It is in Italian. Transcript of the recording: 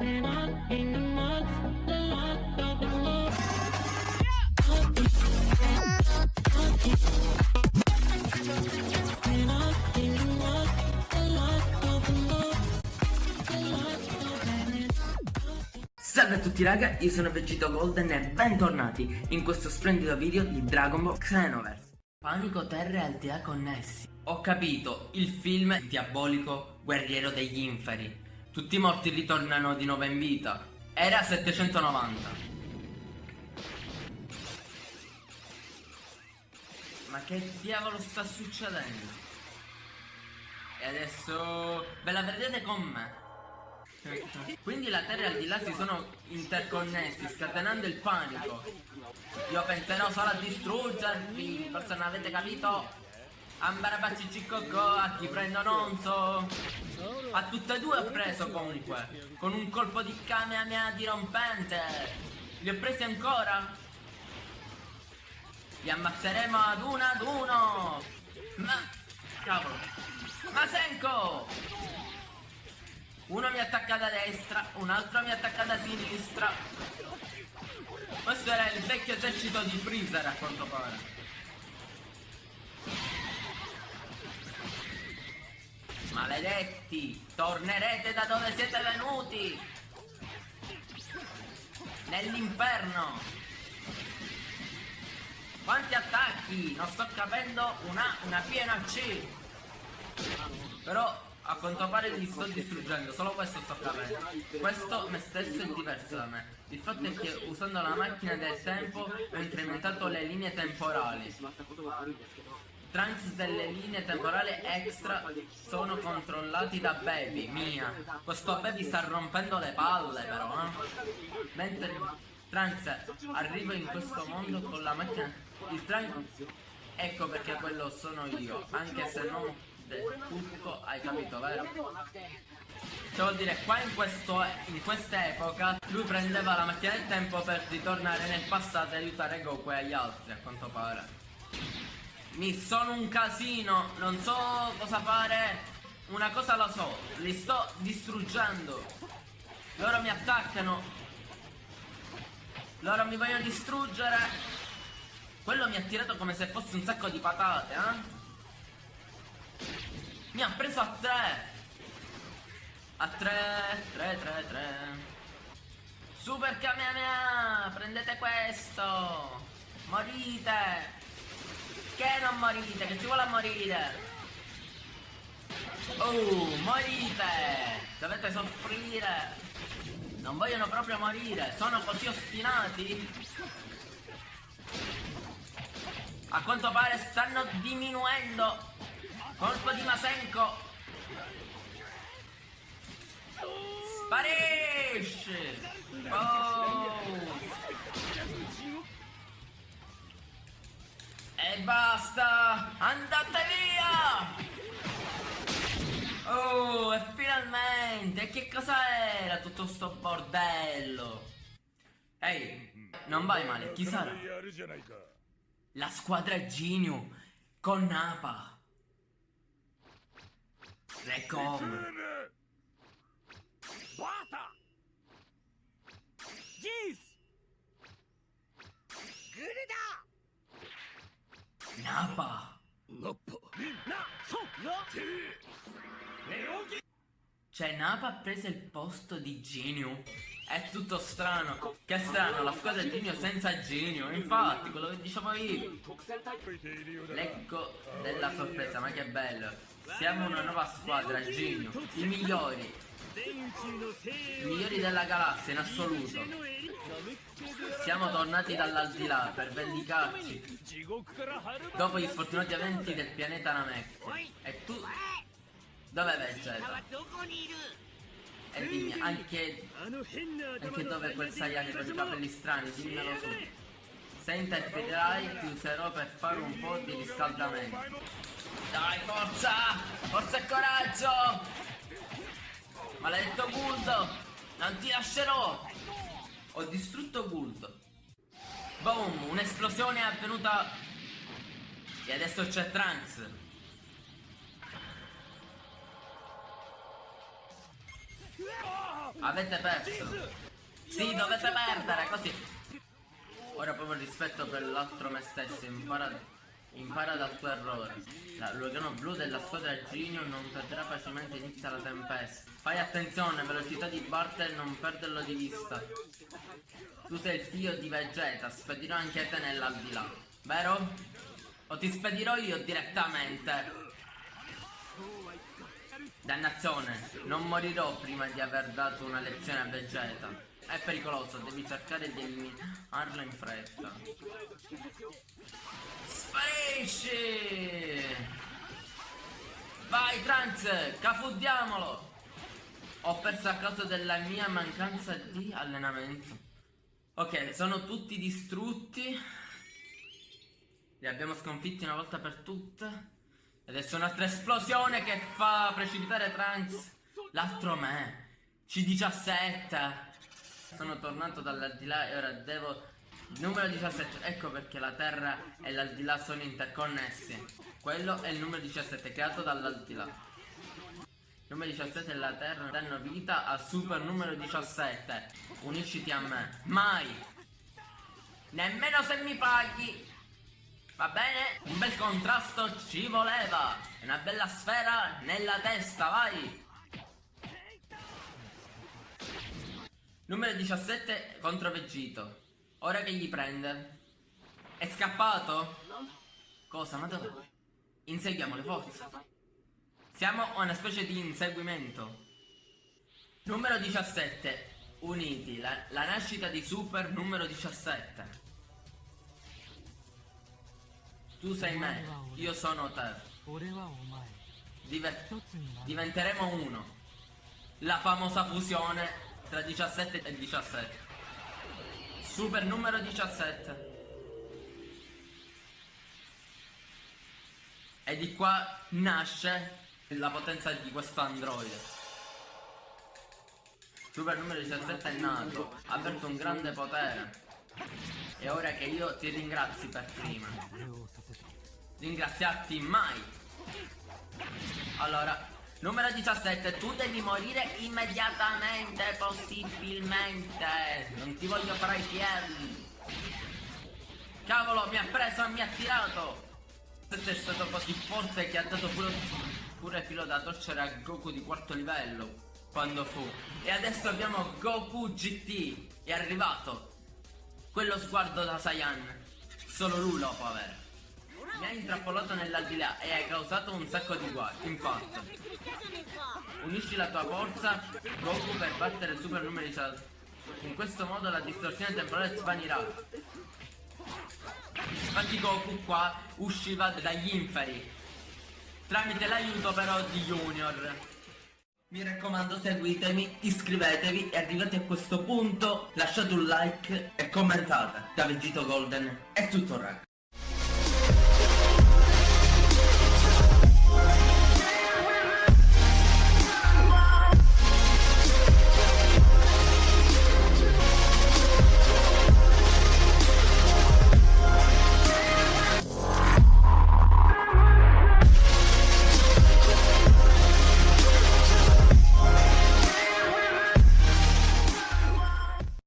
Salve a tutti raga, io sono Vegito Golden e bentornati in questo splendido video di Dragon Ball Xenoverse. Panico, terra e aldea connessi. Ho capito, il film diabolico guerriero degli inferi Tutti i morti ritornano di nuovo in vita Era 790 Ma che diavolo sta succedendo? E adesso ve la vedete con me quindi la terra al di là si sono interconnessi, scatenando il panico. Io penserò solo a distruggervi, forse non avete capito? Ambarabaci Cicocco, a chi prendo non so. A tutte e due ho preso comunque, con un colpo di Kamehameha dirompente. Li ho presi ancora? Li ammazzeremo ad uno ad uno! Ma... cavolo! Masenko! Uno mi attacca da destra, un altro mi attacca da sinistra. Questo era il vecchio esercito di Freezer a quanto pare. Maledetti, tornerete da dove siete venuti. Nell'inferno. Quanti attacchi? Non sto capendo una, una piena C. Però a quanto pare li sto distruggendo, solo questo sto capendo. Questo me stesso è diverso da me. Il fatto è che usando la macchina del tempo ho incrementato le linee temporali. Trunks delle linee temporali extra sono controllati da Baby, mia. Questo Baby sta rompendo le palle però, eh. Mentre Trunks arriva in questo mondo con la macchina... Il Trunks... Ecco perché quello sono io, anche se non tutto, hai capito, vero? Cioè vuol dire, qua in, questo, in questa epoca lui prendeva la macchina del tempo per ritornare nel passato e aiutare Goku e gli altri, a quanto pare. Mi sono un casino, non so cosa fare. Una cosa la so, li sto distruggendo. Loro mi attaccano. Loro mi vogliono distruggere. Quello mi ha tirato come se fosse un sacco di patate, eh? Mi ha preso a 3 A 3 3 3 3 Super Kamehameha Prendete questo Morite Che non morite Che ci vuole a morire Oh morite. Dovete soffrire. Non vogliono proprio morire. Sono così ostinati. A quanto pare stanno diminuendo. Colpo di Masenko! Sparisce! Oh! E basta! Andate via! Oh, e finalmente! Che cosa era tutto sto bordello? Ehi, non vai male, chi sarà? La squadra Genio con Napa. Recom! Bata! Gis! Nappa! Cioè Napa ha preso il posto di Genio È tutto strano Che strano, la squadra è Genio senza Genio Infatti, quello che dicevo io L'ecco della sorpresa, ma che bello siamo una nuova squadra, genio. I migliori. I migliori della galassia in assoluto. Siamo tornati dall'aldilà per vendicarci. Dopo gli sfortunati eventi del pianeta Namek. E tu... Dove Vegeta? E dimmi, anche... Anche dove quel Saiyan con i capelli strani, dimmelo su. Se interprederai ti userò per fare un po' di riscaldamento. Dai, forza! Forza e coraggio! Maledetto Guld! Non ti lascerò! Ho distrutto Guld. Boom! Un'esplosione è avvenuta... E adesso c'è Trunks. Avete perso. Sì, dovete perdere, così. Ora proprio rispetto per l'altro me stesso, impara, impara dal tuo errore. L'organo blu della squadra Genio non perderà facilmente inizia la tempesta. Fai attenzione, velocità di Bartel, non perderlo di vista. Tu sei il figlio di Vegeta, spedirò anche te nell'aldilà, vero? O ti spedirò io direttamente? Dannazione, non morirò prima di aver dato una lezione a Vegeta. È pericoloso, devi cercare di eliminarlo in fretta. Sparisci! Vai Trunks, cafuddiamolo! Ho perso a causa della mia mancanza di allenamento. Ok, sono tutti distrutti. Li abbiamo sconfitti una volta per tutte. Adesso un'altra esplosione che fa precipitare Trunks. L'altro me. C17. Sono tornato dall'aldilà e ora devo... Numero 17. Ecco perché la Terra e l'aldilà sono interconnessi. Quello è il numero 17 creato dall'aldilà numero 17 e la Terra danno vita al super numero 17. Unisciti a me. Mai! Nemmeno se mi paghi! Va bene? Un bel contrasto ci voleva! Una bella sfera nella testa, vai! Numero 17 contro Vegito. Ora che gli prende? È scappato? Cosa? Ma dove? Inseguiamo le forze. Siamo a una specie di inseguimento. Numero 17. Uniti. La, la nascita di Super numero 17. Tu sei me, io sono te. Diver diventeremo uno. La famosa fusione tra 17 e 17. Super numero 17. E di qua nasce la potenza di questo androide. Super numero 17 è nato, ha aperto un grande potere. E ora che io ti ringrazi per prima. Ringraziarti mai. Allora, numero 17, tu devi morire immediatamente, possibilmente. Non ti voglio fare i piedi. Cavolo, mi ha preso e mi ha tirato. Questo è stato così forte che ha dato pure pure filo da torcere a Goku di quarto livello quando fu. E adesso abbiamo Goku GT. È arrivato. Quello sguardo da Saiyan. Solo lui lo può avere. Mi hai intrappolato nell'aldilà e hai causato un sacco di guai. Infatti. Unisci la tua forza, Goku, per battere il super numero di salto. In questo modo la distorsione temporale svanirà. Infatti Goku qua usciva dagli inferi tramite l'aiuto però di Junior. Mi raccomando seguitemi, iscrivetevi e arrivati a questo punto lasciate un like e commentate. Da Vegito Golden è tutto ragazzi.